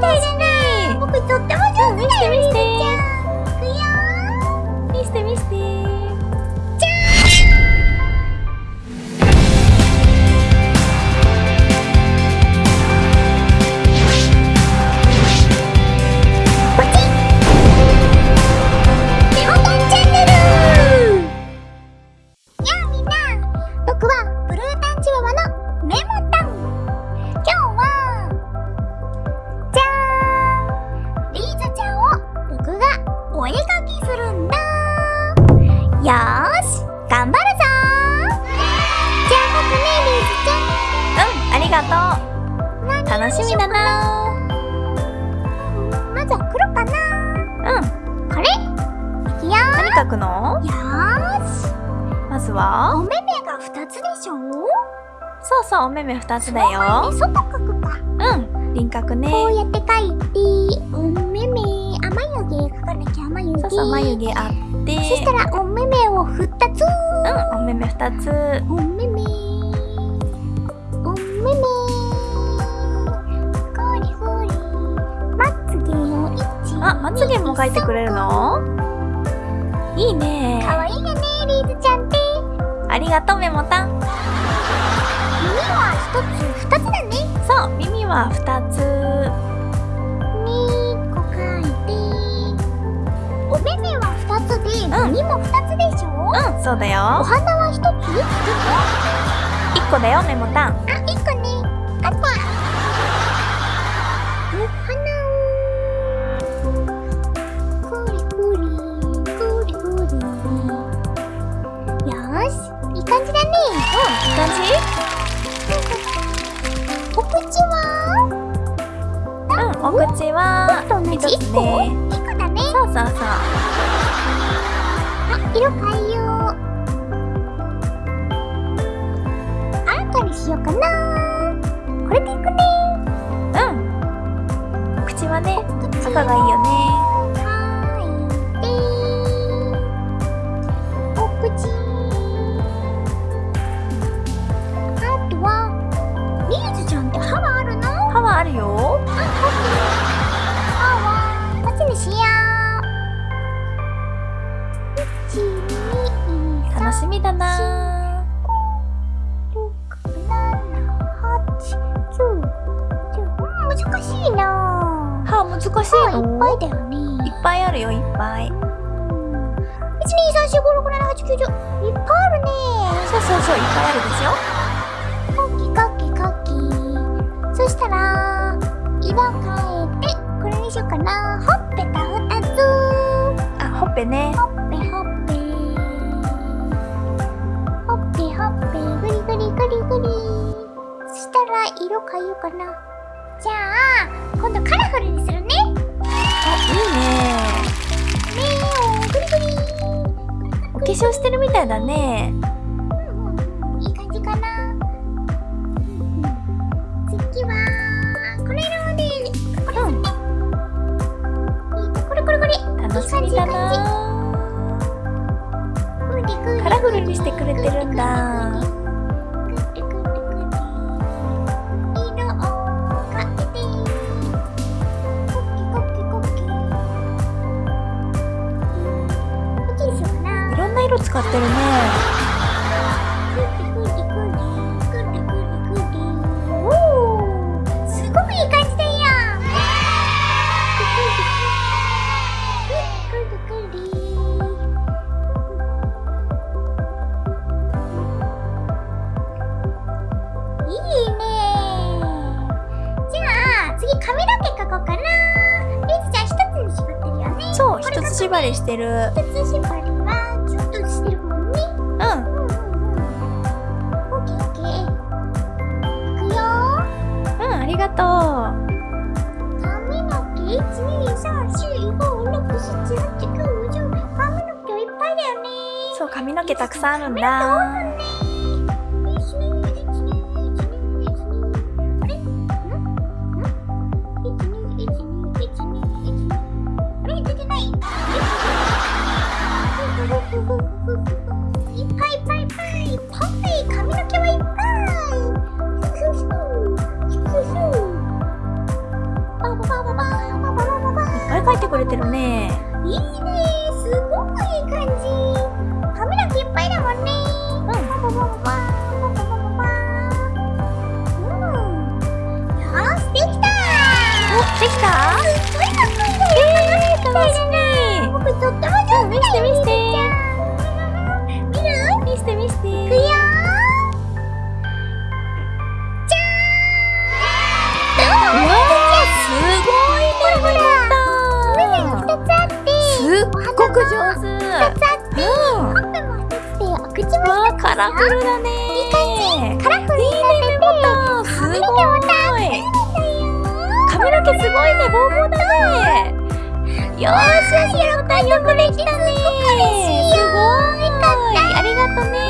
み頑張るぞ。じゃあ僕ねリーズちゃん。うんありがとう。楽しみだな。まずは黒かな。うん。これ。いくよ何書くの？よーし。まずは？お目目が2つでしょ？そうそうお目目2つだよ。外描くか。うん。輪郭ね。こうやって描いて。お目目。あ眉毛。描かなきゃ。眉毛。そうそう眉毛あって。そしたらお目目を2つうんお目目2つお目目お目目ゴリゴリまつげを1あまつげも描いてくれるの？いいね。かわいいよねリーズちゃんって。ありがとうメモタン耳は1つ2つだね。そう耳は2つそうだおよ花は1つ？1個だよメモタン。あ、1個ね。あった。お花を。くりくりくりくりよーしいい感じだね。いい感じ？お口は？うんお口は？一つ1個ね ?1 個だね。そうそうそう。あ、色変え赤がいいよね。はい。でお口。あとはリーズちゃんって歯はあるの？歯はあるよ。歯は。こっちにしよう。1 2 3楽しみだな難しい歯いの。っぱいだよねいっぱいあるよいっぱい。1 2 3 4 5 6 7 8 9 10いっぱいあるね。そうそうそういっぱいあるでしょカキカキカキそしたら色変えてこれにしようかな。ほっぺた2つ。あほっぺね。ほっぺほっぺ。ほっぺほっぺ。ぐりぐりぐりぐりそしたら色変えようかな。じゃあ今度カラフルにする化粧してるみたいだね。うんうんうん。いい感じかな。うん。次はこれ色でこれですね。えっとこれこれこれ。楽しみだな。ぐりぐりカラフルにしてくれてるんだ使ってるね。おーすごくい。い感じだよいいね。じゃあ次髪の毛描こうかな。リズちゃん一つに縛ってるよね。そう一つ縛りしてる。一つ縛りの毛たくさんあるんだ。いいね。すごくいい感じ。ラフルだ。ねいいカラフルにされてよすごい髪の毛すごいねボーボーだねよーしよくできたね。すごいありがとね。